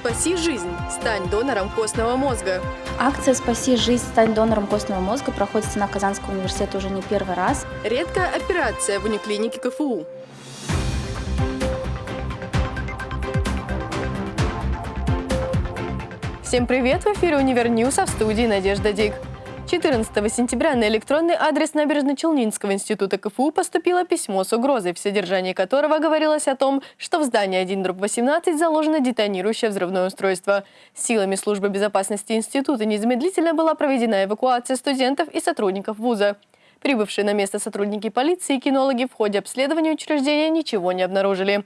«Спаси жизнь. Стань донором костного мозга». Акция «Спаси жизнь. Стань донором костного мозга» проходит в стенах Казанского университета уже не первый раз. Редкая операция в униклинике КФУ. Всем привет! В эфире «Универ а в студии Надежда Дик. 14 сентября на электронный адрес Набережно-Челнинского института КФУ поступило письмо с угрозой, в содержании которого говорилось о том, что в здании 1-18 заложено детонирующее взрывное устройство. Силами службы безопасности института незамедлительно была проведена эвакуация студентов и сотрудников вуза. Прибывшие на место сотрудники полиции и кинологи в ходе обследования учреждения ничего не обнаружили.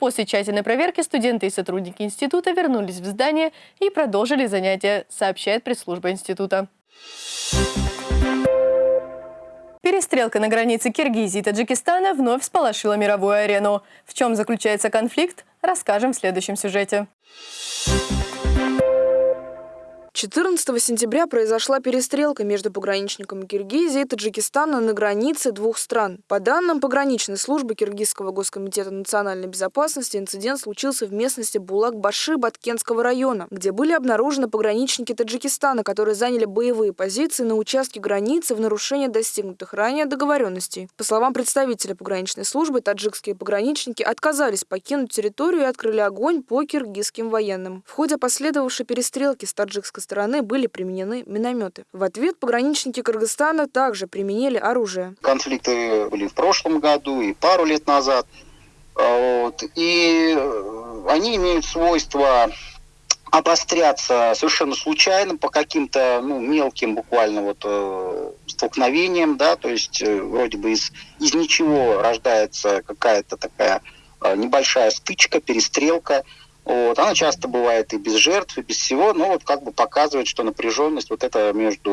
После тщательной проверки студенты и сотрудники института вернулись в здание и продолжили занятия, сообщает пресс-служба института. Перестрелка на границе Киргизии и Таджикистана вновь сполошила мировую арену. В чем заключается конфликт, расскажем в следующем сюжете. 14 сентября произошла перестрелка между пограничниками Киргизии и Таджикистана на границе двух стран. По данным пограничной службы Киргизского госкомитета национальной безопасности, инцидент случился в местности Булак-Баши Баткенского района, где были обнаружены пограничники Таджикистана, которые заняли боевые позиции на участке границы в нарушение достигнутых ранее договоренностей. По словам представителя пограничной службы, таджикские пограничники отказались покинуть территорию и открыли огонь по киргизским военным. В ходе последовавшей перестрелки с таджикской стороны были применены минометы. В ответ пограничники Кыргызстана также применили оружие. Конфликты были в прошлом году и пару лет назад. А, вот. И э, они имеют свойство обостряться совершенно случайно по каким-то ну, мелким буквально вот э, столкновениям, да, то есть э, вроде бы из, из ничего рождается какая-то такая э, небольшая стычка, перестрелка, вот. Она часто бывает и без жертв, и без всего, но вот как бы показывает, что напряженность вот это между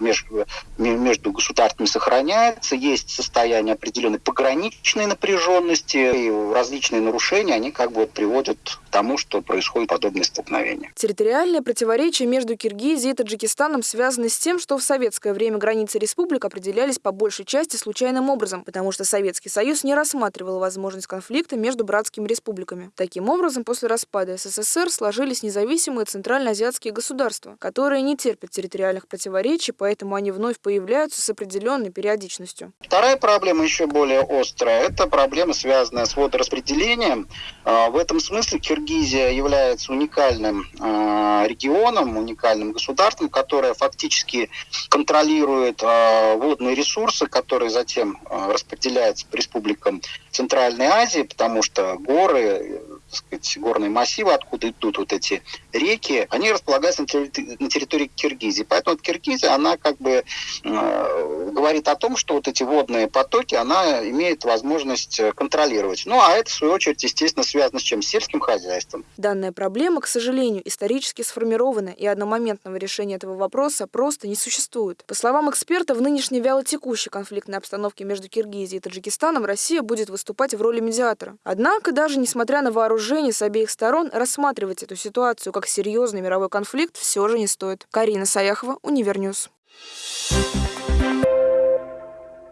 между, между государствами сохраняется, есть состояние определенной пограничной напряженности, и различные нарушения, они как бы вот приводят к тому, что происходит подобные столкновения. Территориальные противоречия между Киргизией и Таджикистаном связаны с тем, что в советское время границы республик определялись по большей части случайным образом, потому что Советский Союз не рассматривал возможность конфликта между братскими республиками. Таким образом, после распада СССР сложились независимые центральноазиатские государства, которые не терпят территориальных противоречий, поэтому они вновь появляются с определенной периодичностью. Вторая проблема еще более острая. Это проблема, связанная с водораспределением. А, в этом смысле Киргизия является уникальным а, регионом, уникальным государством, которое фактически контролирует а, водные ресурсы, которые затем распределяются по республикам Центральной Азии, потому что горы сказать, горные массивы, откуда идут вот эти реки, они располагаются на территории, Киргизии. Поэтому вот Киргизия, она как бы э, говорит о том, что вот эти водные потоки, она имеет возможность контролировать. Ну, а это, в свою очередь, естественно, связано с чем? С сельским хозяйством. Данная проблема, к сожалению, исторически сформирована, и одномоментного решения этого вопроса просто не существует. По словам эксперта, в нынешней вялотекущей конфликтной обстановке между Киргизией и Таджикистаном Россия будет выступать в роли медиатора. Однако, даже несмотря на вооружение вооружений с обеих сторон рассматривать эту ситуацию как серьезный мировой конфликт все же не стоит. Карина Саяхова, Univer News.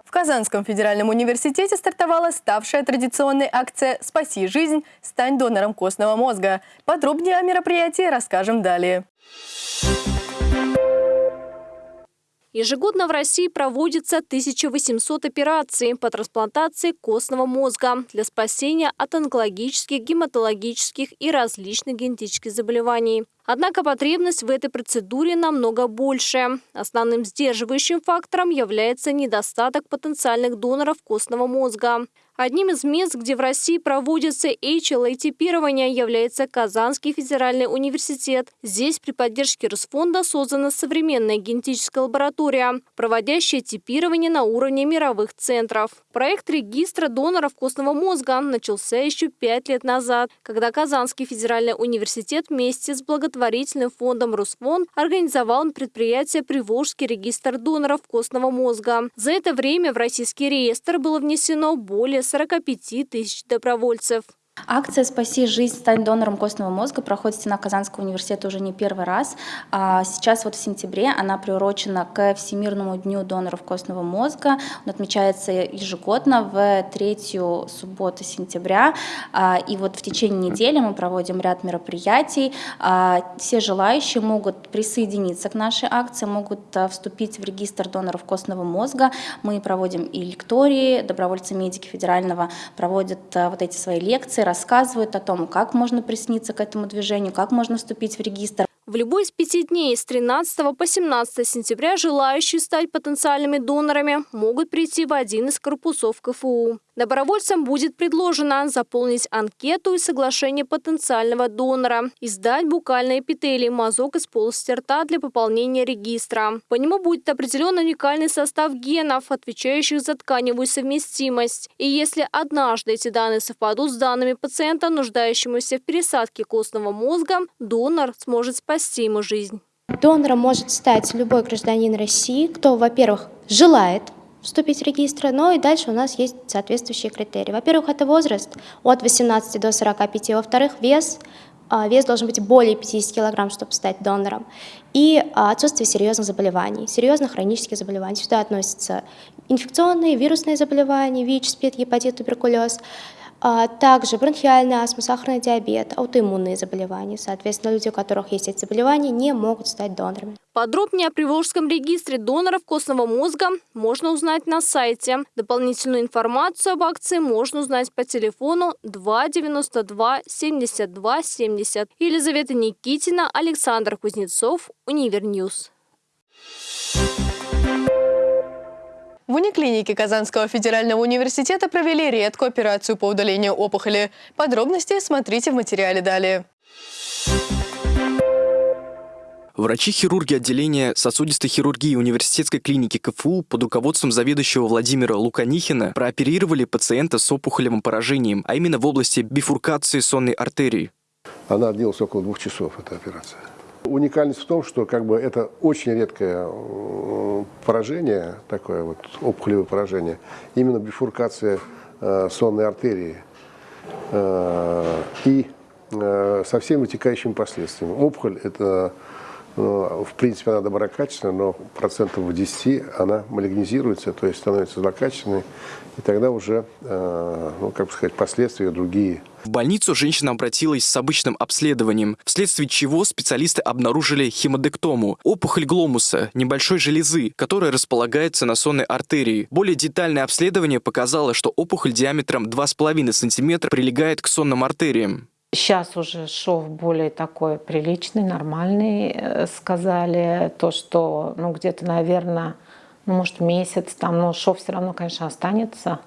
В Казанском федеральном университете стартовала ставшая традиционной акция «Спаси жизнь. Стань донором костного мозга». Подробнее о мероприятии расскажем далее. Ежегодно в России проводится 1800 операций по трансплантации костного мозга для спасения от онкологических, гематологических и различных генетических заболеваний. Однако потребность в этой процедуре намного больше. Основным сдерживающим фактором является недостаток потенциальных доноров костного мозга. Одним из мест, где в России проводится HLA-типирование, является Казанский федеральный университет. Здесь при поддержке Росфонда создана современная генетическая лаборатория, проводящая типирование на уровне мировых центров. Проект регистра доноров костного мозга начался еще пять лет назад, когда Казанский федеральный университет вместе с благотворительностью благотворительным фондом «Русфонд» организовал предприятие «Приволжский регистр доноров костного мозга». За это время в российский реестр было внесено более 45 тысяч добровольцев. Акция «Спаси жизнь, стань донором костного мозга» проходит в стенах Казанского университета уже не первый раз. А сейчас вот в сентябре она приурочена к Всемирному дню доноров костного мозга. Он отмечается ежегодно в третью субботу сентября. А, и вот в течение недели мы проводим ряд мероприятий. А, все желающие могут присоединиться к нашей акции, могут вступить в регистр доноров костного мозга. Мы проводим и лектории, добровольцы-медики федерального проводят вот эти свои лекции, рассказывают о том, как можно присниться к этому движению, как можно вступить в регистр. В любой из пяти дней с 13 по 17 сентября желающие стать потенциальными донорами могут прийти в один из корпусов КФУ. Добровольцам будет предложено заполнить анкету и соглашение потенциального донора и сдать букальные эпителий мазок из полости рта для пополнения регистра. По нему будет определен уникальный состав генов, отвечающих за тканевую совместимость. И если однажды эти данные совпадут с данными пациента, нуждающемуся в пересадке костного мозга, донор сможет спасти ему жизнь. Донором может стать любой гражданин России, кто, во-первых, желает вступить в регистр, но и дальше у нас есть соответствующие критерии. Во-первых, это возраст от 18 до 45, во-вторых, вес, а, вес должен быть более 50 килограмм, чтобы стать донором, и а, отсутствие серьезных заболеваний, серьезных хронических заболеваний. Сюда относятся инфекционные, вирусные заболевания, ВИЧ, СПИД, гепатит, туберкулез, также бронхиальная астма, сахарный диабет, аутоиммунные заболевания. Соответственно, люди, у которых есть эти заболевания, не могут стать донорами. Подробнее о Приволжском регистре доноров костного мозга можно узнать на сайте. Дополнительную информацию об акции можно узнать по телефону 292 72 70. Елизавета Никитина, Александр Кузнецов, Univer News. В униклинике Казанского федерального университета провели редкую операцию по удалению опухоли. Подробности смотрите в материале далее. Врачи-хирурги отделения сосудистой хирургии университетской клиники КФУ под руководством заведующего Владимира Луканихина прооперировали пациента с опухолевым поражением, а именно в области бифуркации сонной артерии. Она длилась около двух часов, эта операция. Уникальность в том, что как бы это очень редкое поражение, такое вот опухолевое поражение, именно бифуркация э, сонной артерии э, и э, со всеми вытекающими последствиями. Опухоль это в принципе, она доброкачественная, но процентов в 10 она малигнизируется, то есть становится злокачественной, и тогда уже, э, ну, как бы сказать, последствия другие. В больницу женщина обратилась с обычным обследованием, вследствие чего специалисты обнаружили хемодектому – опухоль гломуса, небольшой железы, которая располагается на сонной артерии. Более детальное обследование показало, что опухоль диаметром 2,5 см прилегает к сонным артериям. Сейчас уже шов более такой приличный, нормальный, э, сказали. То, что, ну, где-то, наверное, ну, может, месяц там, но шов все равно, конечно, останется.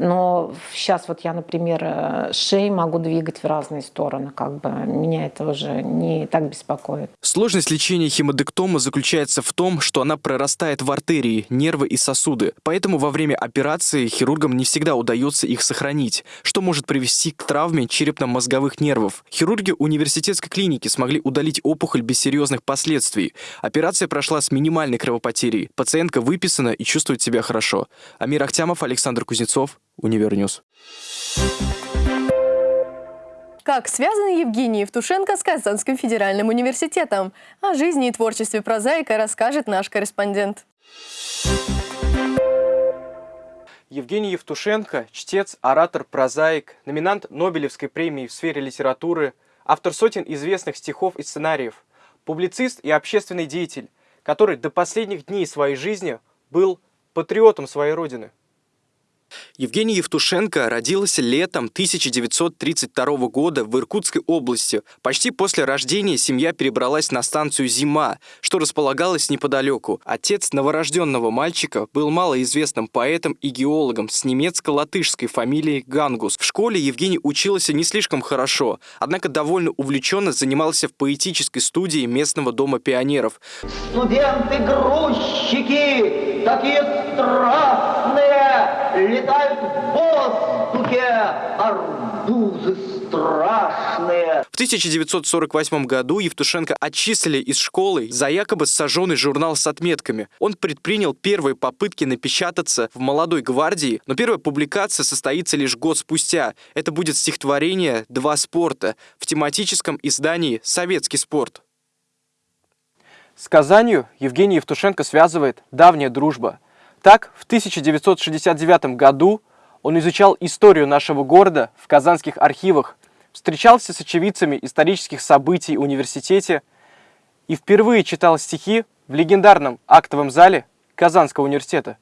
Но сейчас вот я, например, э, шеи могу двигать в разные стороны, как бы меня это уже не так беспокоит. Сложность лечения хемодектома заключается в том, что она прорастает в артерии, нервы и сосуды. Поэтому во время операции хирургам не всегда удается их сохранить, что может привести к травме черепно-мозговых нервов. Хирурги университетской клиники смогли удалить опухоль без серьезных последствий. Операция прошла с минимальной кровопотерей. Пациентка выписана и чувствует себя хорошо. Амир Ахтямов, Александр Кузнецов, Univer News. Как связаны Евгений Евтушенко с Казанским федеральным университетом? О жизни и творчестве прозаика расскажет наш корреспондент. Евгений Евтушенко – чтец, оратор, прозаик, номинант Нобелевской премии в сфере литературы, автор сотен известных стихов и сценариев, публицист и общественный деятель, который до последних дней своей жизни был патриотом своей родины. Евгений Евтушенко родился летом 1932 года в Иркутской области. Почти после рождения семья перебралась на станцию «Зима», что располагалось неподалеку. Отец новорожденного мальчика был малоизвестным поэтом и геологом с немецко-латышской фамилией Гангус. В школе Евгений учился не слишком хорошо, однако довольно увлеченно занимался в поэтической студии местного дома пионеров. Студенты-грузчики, такие страстные, арбузы страшные. В 1948 году Евтушенко отчислили из школы за якобы сожженный журнал с отметками. Он предпринял первые попытки напечататься в «Молодой гвардии», но первая публикация состоится лишь год спустя. Это будет стихотворение «Два спорта» в тематическом издании «Советский спорт». С Казанью Евгений Евтушенко связывает давняя дружба. Так, в 1969 году он изучал историю нашего города в казанских архивах, встречался с очевидцами исторических событий в университете и впервые читал стихи в легендарном актовом зале Казанского университета.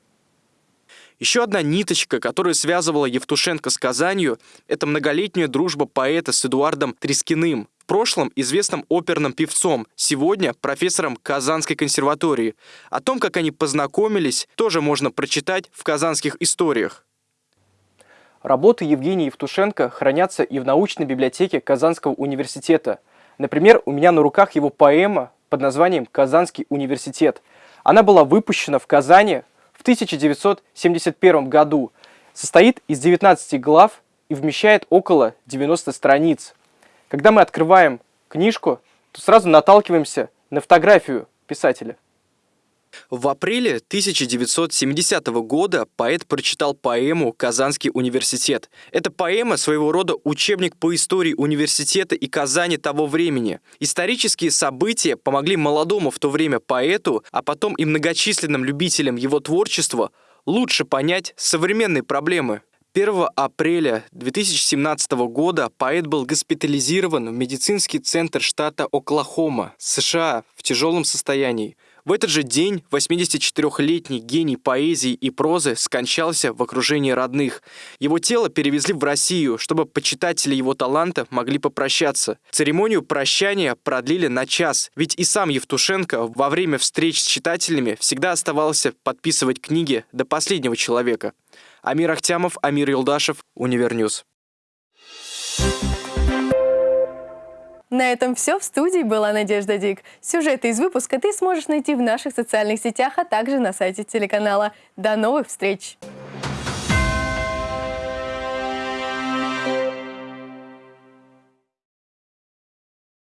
Еще одна ниточка, которая связывала Евтушенко с Казанью, это многолетняя дружба поэта с Эдуардом Трескиным, в прошлом известным оперным певцом, сегодня профессором Казанской консерватории. О том, как они познакомились, тоже можно прочитать в казанских историях. Работы Евгения Евтушенко хранятся и в научной библиотеке Казанского университета. Например, у меня на руках его поэма под названием «Казанский университет». Она была выпущена в Казани в 1971 году, состоит из 19 глав и вмещает около 90 страниц. Когда мы открываем книжку, то сразу наталкиваемся на фотографию писателя. В апреле 1970 года поэт прочитал поэму «Казанский университет». Эта поэма своего рода учебник по истории университета и Казани того времени. Исторические события помогли молодому в то время поэту, а потом и многочисленным любителям его творчества лучше понять современные проблемы. 1 апреля 2017 года поэт был госпитализирован в медицинский центр штата Оклахома, США, в тяжелом состоянии. В этот же день 84-летний гений поэзии и прозы скончался в окружении родных. Его тело перевезли в Россию, чтобы почитатели его таланта могли попрощаться. Церемонию прощания продлили на час, ведь и сам Евтушенко во время встреч с читателями всегда оставался подписывать книги до последнего человека. Амир Ахтямов, Амир Юлдашев, Univer News. На этом все. В студии была Надежда Дик. Сюжеты из выпуска ты сможешь найти в наших социальных сетях, а также на сайте телеканала. До новых встреч!